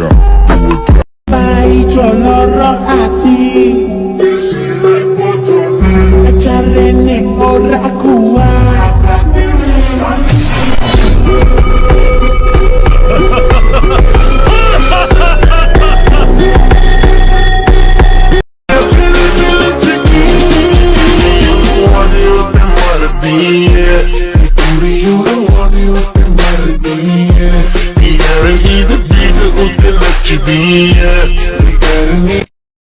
Chicago. be up.